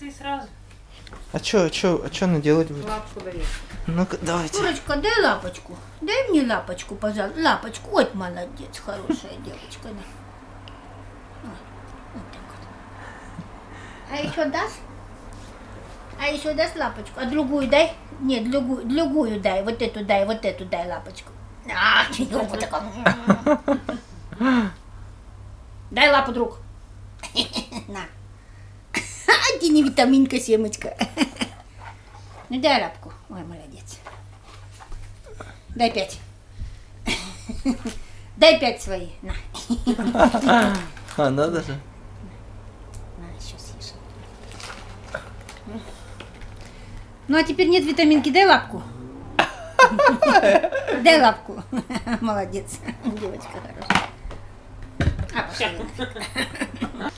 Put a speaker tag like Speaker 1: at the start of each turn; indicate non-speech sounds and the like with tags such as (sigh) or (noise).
Speaker 1: ты сразу
Speaker 2: А чё, а чё, а чё она делать будет?
Speaker 1: лапку даешь.
Speaker 2: Ну-ка, давайте.
Speaker 3: Курочка, дай лапочку. Дай мне лапочку, пожалуйста. Лапочку. Вот молодец, хорошая девочка. Да. Вот, вот так вот. А еще дашь? А еще дашь лапочку? А другую дай? Нет, другую, другую дай. Вот эту дай, вот эту дай лапочку. А, вот такая. Дай лапу, друг. (laughs) На. Ты не витаминка, семечка. Ну дай лапку. Ой, молодец. Дай пять. Дай пять свои. На.
Speaker 2: А, надо же.
Speaker 3: На, еще съешь. Ну а теперь нет витаминки, дай лапку. Дай лапку. Молодец. Девочка хорошая. А, пошла.